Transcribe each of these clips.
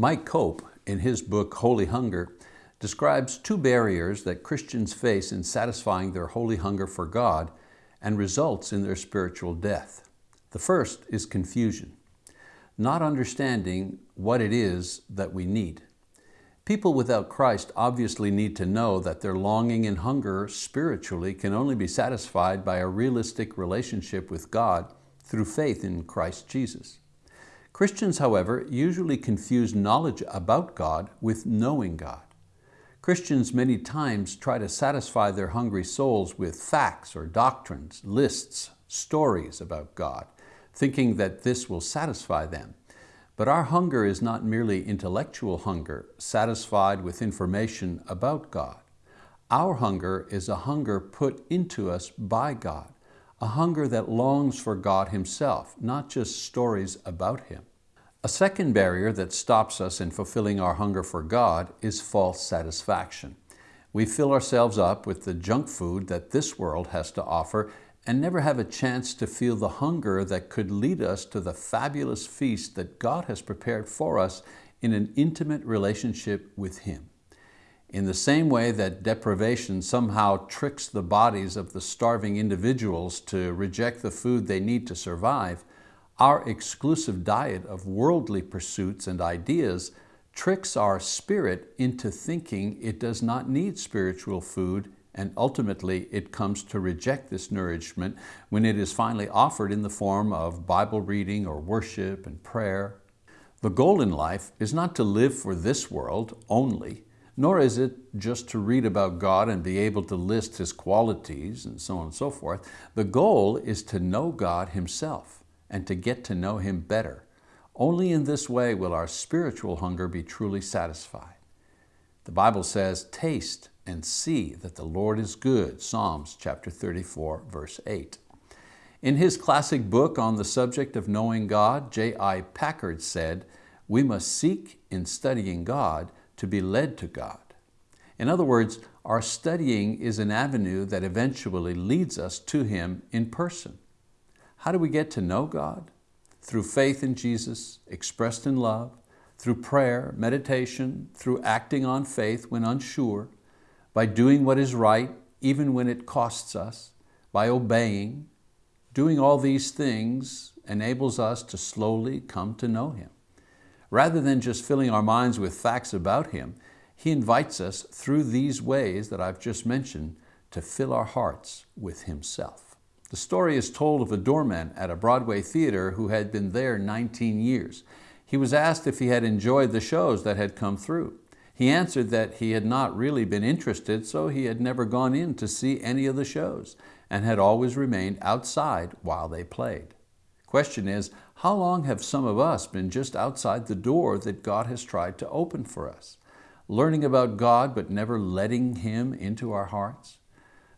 Mike Cope, in his book Holy Hunger, describes two barriers that Christians face in satisfying their holy hunger for God and results in their spiritual death. The first is confusion, not understanding what it is that we need. People without Christ obviously need to know that their longing and hunger spiritually can only be satisfied by a realistic relationship with God through faith in Christ Jesus. Christians, however, usually confuse knowledge about God with knowing God. Christians many times try to satisfy their hungry souls with facts or doctrines, lists, stories about God, thinking that this will satisfy them. But our hunger is not merely intellectual hunger, satisfied with information about God. Our hunger is a hunger put into us by God, a hunger that longs for God Himself, not just stories about Him. A second barrier that stops us in fulfilling our hunger for God is false satisfaction. We fill ourselves up with the junk food that this world has to offer and never have a chance to feel the hunger that could lead us to the fabulous feast that God has prepared for us in an intimate relationship with Him. In the same way that deprivation somehow tricks the bodies of the starving individuals to reject the food they need to survive, our exclusive diet of worldly pursuits and ideas tricks our spirit into thinking it does not need spiritual food and ultimately it comes to reject this nourishment when it is finally offered in the form of Bible reading or worship and prayer. The goal in life is not to live for this world only, nor is it just to read about God and be able to list His qualities and so on and so forth. The goal is to know God Himself and to get to know Him better. Only in this way will our spiritual hunger be truly satisfied. The Bible says, taste and see that the Lord is good, Psalms chapter 34, verse 8. In his classic book on the subject of knowing God, J.I. Packer said, we must seek in studying God to be led to God. In other words, our studying is an avenue that eventually leads us to Him in person. How do we get to know God? Through faith in Jesus, expressed in love, through prayer, meditation, through acting on faith when unsure, by doing what is right even when it costs us, by obeying. Doing all these things enables us to slowly come to know Him. Rather than just filling our minds with facts about Him, He invites us through these ways that I've just mentioned to fill our hearts with Himself. The story is told of a doorman at a Broadway theater who had been there 19 years. He was asked if he had enjoyed the shows that had come through. He answered that he had not really been interested, so he had never gone in to see any of the shows and had always remained outside while they played. Question is, how long have some of us been just outside the door that God has tried to open for us? Learning about God but never letting Him into our hearts?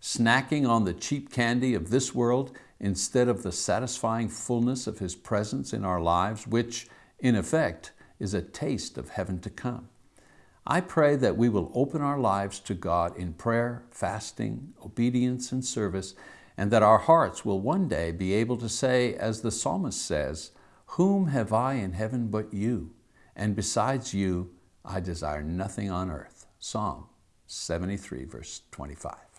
snacking on the cheap candy of this world instead of the satisfying fullness of His presence in our lives, which, in effect, is a taste of heaven to come. I pray that we will open our lives to God in prayer, fasting, obedience, and service, and that our hearts will one day be able to say, as the psalmist says, Whom have I in heaven but you? And besides you, I desire nothing on earth. Psalm 73, verse 25.